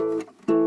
Música